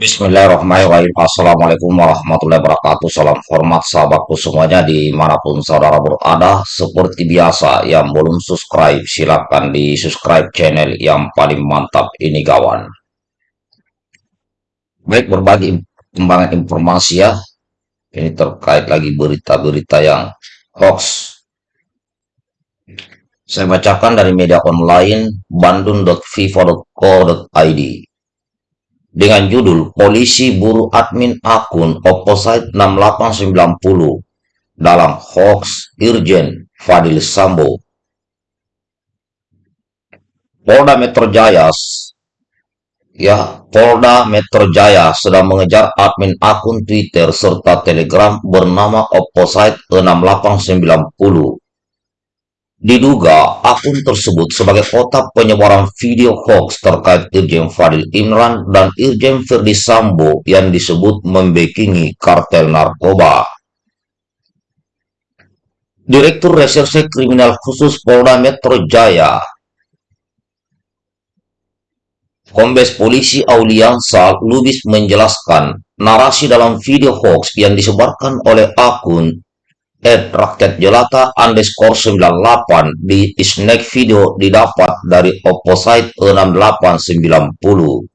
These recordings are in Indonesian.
Bismillahirrahmanirrahim. Assalamualaikum warahmatullahi wabarakatuh. Salam hormat sahabatku semuanya di mana pun saudara berada. Seperti biasa yang belum subscribe silahkan di subscribe channel yang paling mantap ini kawan. Baik berbagi kembangan informasi ya. Ini terkait lagi berita-berita yang hoax. Saya bacakan dari media online bandung.vivo.co.id dengan judul Polisi Buru Admin Akun Opposite 6890 dalam hoax Irjen Fadil Sambo. Polda Metro Jaya ya Polda Metro Jaya sedang mengejar admin akun Twitter serta Telegram bernama Opposite 6890 Diduga akun tersebut sebagai otak penyebaran video hoax terkait Irjen Fadil Imran dan Irjen Ferdi Sambo yang disebut membekingi kartel narkoba. Direktur Reserse Kriminal Khusus Polda Metro Jaya, Kombes Polisi Auliansa Lubis menjelaskan narasi dalam video hoax yang disebarkan oleh akun at rakyat jelata underscore 98 di snack video didapat dari opposite 6890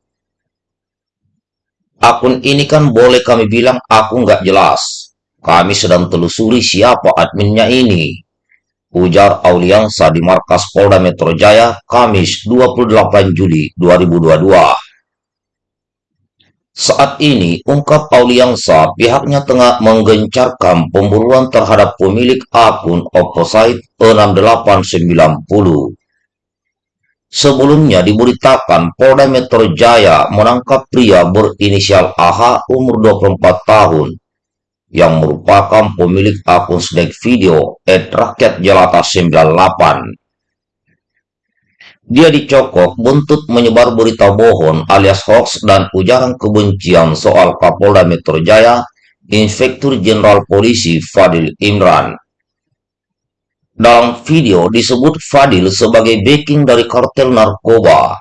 akun ini kan boleh kami bilang aku nggak jelas. Kami sedang telusuri siapa adminnya ini. Ujar Auliansa di markas Polda Metro Jaya Kamis 28 Juli 2022 saat ini, ungkap Auliansa, pihaknya tengah menggencarkan pemburuan terhadap pemilik akun Opposite 6890. Sebelumnya diberitakan Polda Metro Jaya menangkap pria berinisial AH umur 24 tahun yang merupakan pemilik akun snack video at rakyat jelata 98 dia dicokok buntut menyebar berita bohong alias hoax dan ujaran kebencian soal Kapolda Metro Jaya, Inspektur Jenderal Polisi Fadil Imran. Dalam video disebut Fadil sebagai backing dari kartel narkoba.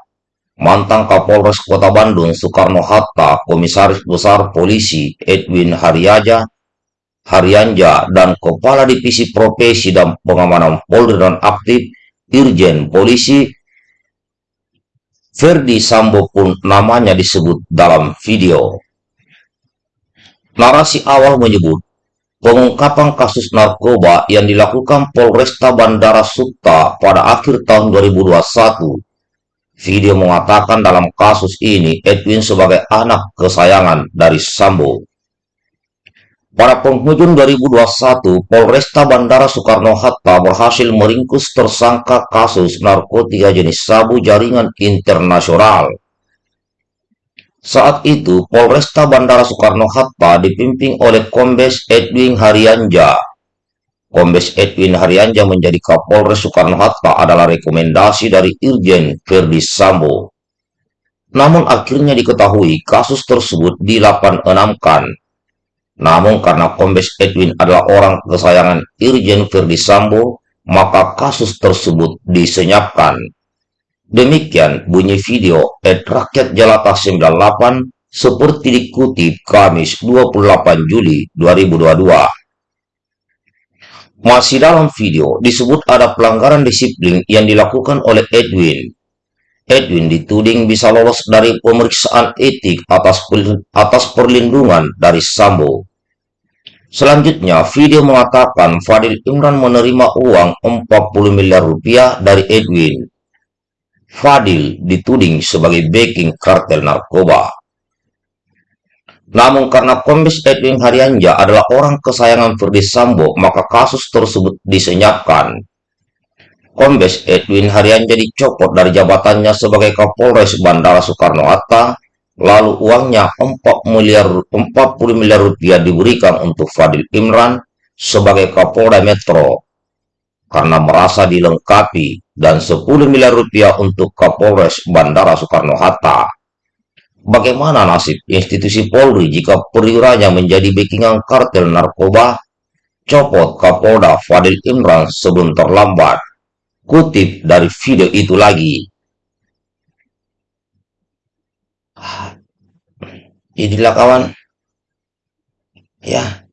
Mantan Kapolres Kota Bandung Soekarno-Hatta, Komisaris Besar Polisi Edwin Haryaja, Haryanja, dan Kepala Divisi Profesi dan Pengamanan Polri dan Aktif Irjen Polisi Ferdi Sambo pun namanya disebut dalam video. Narasi awal menyebut pengungkapan kasus narkoba yang dilakukan Polresta Bandara Suta pada akhir tahun 2021. Video mengatakan dalam kasus ini Edwin sebagai anak kesayangan dari Sambo. Pada penghujung 2021, Polresta Bandara Soekarno-Hatta berhasil meringkus tersangka kasus narkotika jenis sabu jaringan internasional. Saat itu, Polresta Bandara Soekarno-Hatta dipimpin oleh Kombes Edwin Haryanja. Kombes Edwin Haryanja menjadi Kapolres Soekarno-Hatta adalah rekomendasi dari Irjen Ferdi Sambo. Namun akhirnya diketahui kasus tersebut dilapan-enamkan namun karena Kombes Edwin adalah orang kesayangan Irjen Verdi Sambo, maka kasus tersebut disenyapkan. Demikian bunyi video Ed Rakyat Jelata 98 seperti dikutip Kamis 28 Juli 2022. Masih dalam video disebut ada pelanggaran disiplin yang dilakukan oleh Edwin. Edwin dituding bisa lolos dari pemeriksaan etik atas, atas perlindungan dari Sambo. Selanjutnya, video mengatakan Fadil Imran menerima uang 40 miliar rupiah dari Edwin. Fadil dituding sebagai backing kartel narkoba. Namun karena Kombes Edwin Haryanja adalah orang kesayangan Ferdi Sambo, maka kasus tersebut disenyapkan. Kombes Edwin Haryanja dicopot dari jabatannya sebagai Kapolres Bandara Soekarno-Hatta, lalu uangnya 4 miliar 40 miliar rupiah diberikan untuk Fadil Imran sebagai Kapolda Metro karena merasa dilengkapi dan 10 miliar rupiah untuk Kapolres Bandara Soekarno-Hatta. Bagaimana nasib institusi Polri jika perwiranya menjadi backingan kartel narkoba? Copot Kapolda Fadil Imran sebelum terlambat. Kutip dari video itu lagi. Inilah kawan, ya,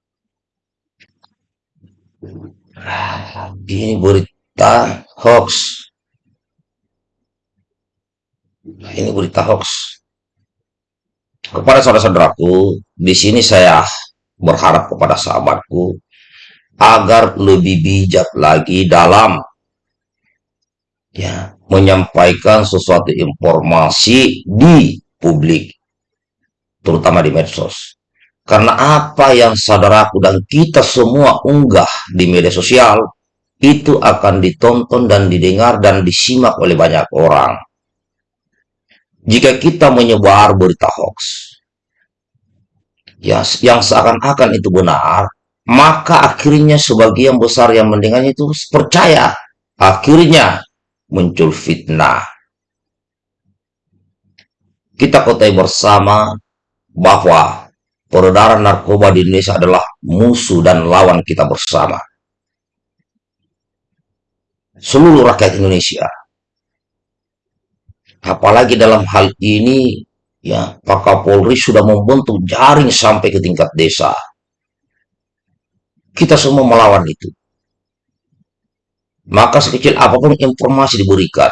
ini berita hoax. Ini berita hoax. Kepada saudara-saudaraku, di sini saya berharap kepada sahabatku agar lebih bijak lagi dalam ya menyampaikan sesuatu informasi di publik terutama di medsos. Karena apa yang saudaraku dan kita semua unggah di media sosial itu akan ditonton dan didengar dan disimak oleh banyak orang. Jika kita menyebar berita hoax ya yang seakan-akan itu benar maka akhirnya sebagian besar yang mendengarnya itu percaya. Akhirnya muncul fitnah. Kita kotai bersama bahwa peredaran narkoba di Indonesia adalah musuh dan lawan kita bersama. Seluruh rakyat Indonesia. Apalagi dalam hal ini, ya Pak Kapolri sudah membentuk jaring sampai ke tingkat desa. Kita semua melawan itu. Maka sekecil apa pun informasi diberikan.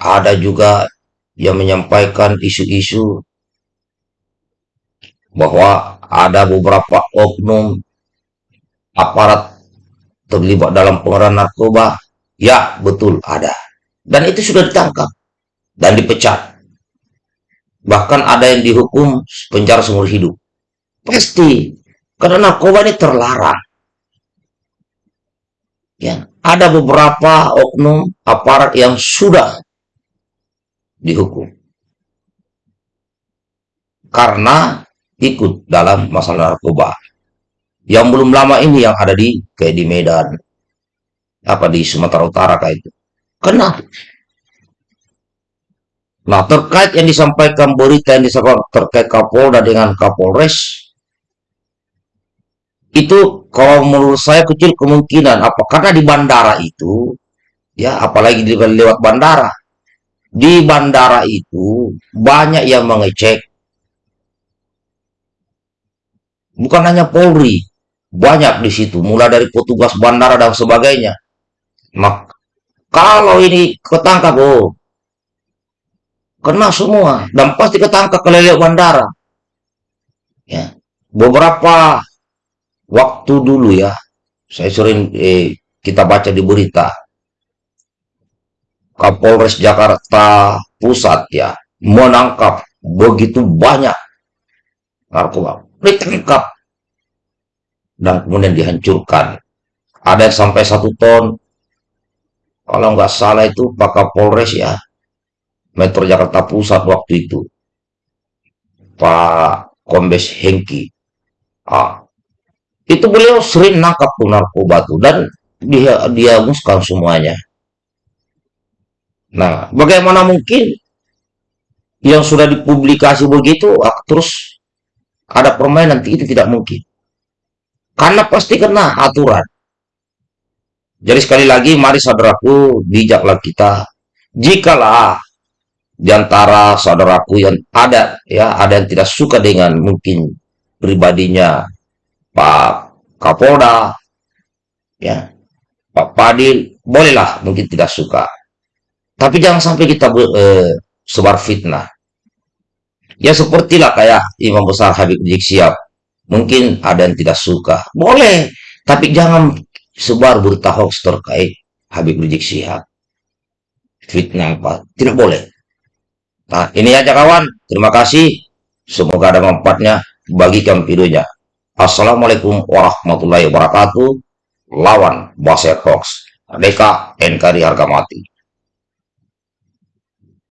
Ada juga yang menyampaikan isu-isu bahwa ada beberapa oknum aparat terlibat dalam pengeran narkoba. Ya, betul ada. Dan itu sudah ditangkap dan dipecat. Bahkan ada yang dihukum penjara seumur hidup. Pasti. Karena narkoba ini terlarang. Ya, ada beberapa oknum aparat yang sudah dihukum karena ikut dalam masalah narkoba. Yang belum lama ini yang ada di kayak di Medan, apa di Sumatera Utara kayak itu. Kena. Nah terkait yang disampaikan berita yang disampaikan terkait Kapolda dengan Kapolres, itu kalau menurut saya kecil kemungkinan. Apa? Karena di bandara itu ya apalagi di lewat bandara. Di bandara itu banyak yang mengecek. Bukan hanya Polri banyak di situ. Mulai dari petugas bandara dan sebagainya. Mak kalau ini ketangkap oh kena semua. Dan pasti ketangkap lewat bandara. Ya beberapa waktu dulu ya, saya sering eh, kita baca di berita, Kapolres Jakarta Pusat ya, menangkap begitu banyak narkoba. Ditangkap dan kemudian dihancurkan. Ada yang sampai satu ton. Kalau nggak salah itu Pak Kapolres ya, Metro Jakarta Pusat waktu itu. Pak Kombes Hengki. Ah, itu beliau sering nangkap tuh narkoba tuh dan dia muskan semuanya. Nah, bagaimana mungkin yang sudah dipublikasi begitu ah, terus ada permainan itu tidak mungkin. Karena pasti kena aturan. Jadi sekali lagi mari saudaraku bijaklah kita. Jikalah di antara saudaraku yang ada ya ada yang tidak suka dengan mungkin pribadinya Pak Kapolda, ya, Pak Padil, bolehlah mungkin tidak suka. Tapi jangan sampai kita eh, sebar fitnah. Ya sepertilah kayak Imam Besar Habib Rizik Sihab. Mungkin ada yang tidak suka. Boleh. Tapi jangan sebar berita hoax terkait Habib Rizik Sihab. Fitnah apa. Tidak boleh. Nah ini aja kawan. Terima kasih. Semoga ada manfaatnya. Bagikan videonya. Assalamualaikum warahmatullahi wabarakatuh. Lawan Baset Hoax. Deka NKRI harga mati.